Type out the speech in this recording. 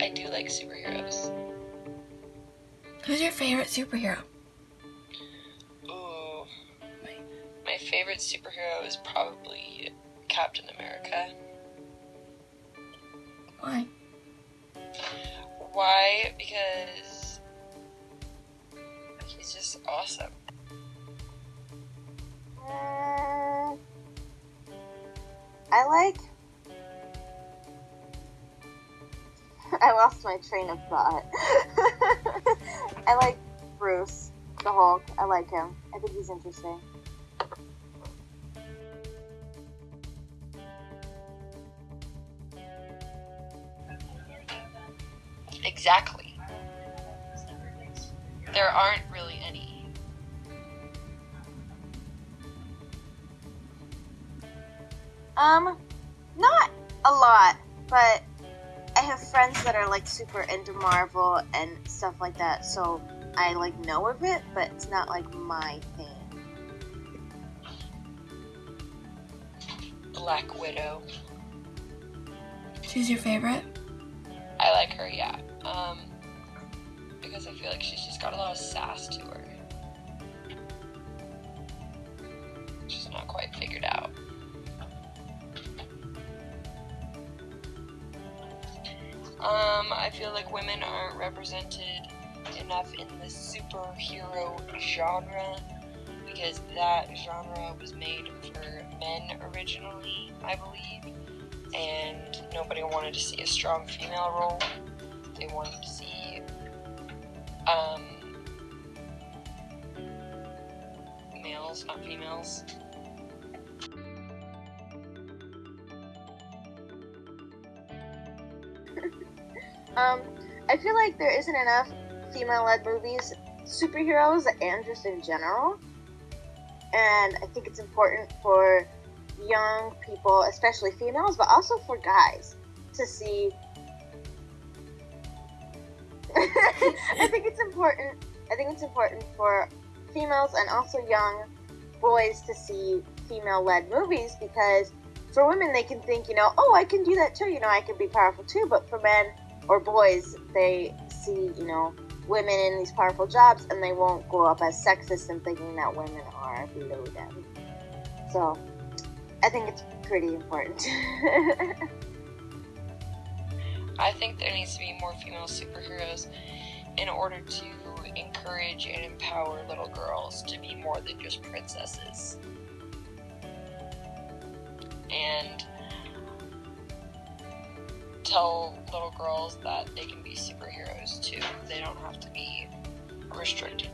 I do like superheroes. Who's your favorite superhero? Ooh, my, my favorite superhero is probably Captain America. Why? Why? Because he's just awesome. I like. I lost my train of thought. I like Bruce, the Hulk. I like him. I think he's interesting. Exactly. There aren't really Um, not a lot, but I have friends that are like super into Marvel and stuff like that, so I like know of it, but it's not like my thing. Black Widow. She's your favorite? I like her, yeah. Um, because I feel like she's just got a lot of sass to her. She's not quite figured out. Um, I feel like women aren't represented enough in the superhero genre because that genre was made for men originally, I believe, and nobody wanted to see a strong female role. They wanted to see um, males, not females. Um, I feel like there isn't enough female-led movies, superheroes, and just in general. And I think it's important for young people, especially females, but also for guys, to see. I think it's important. I think it's important for females and also young boys to see female-led movies because for women they can think, you know, oh, I can do that too. You know, I can be powerful too. But for men or boys, they see, you know, women in these powerful jobs and they won't grow up as sexist and thinking that women are below them. So I think it's pretty important. I think there needs to be more female superheroes in order to encourage and empower little girls to be more than just princesses. And tell little girls that they can be superheroes too. They don't have to be restricted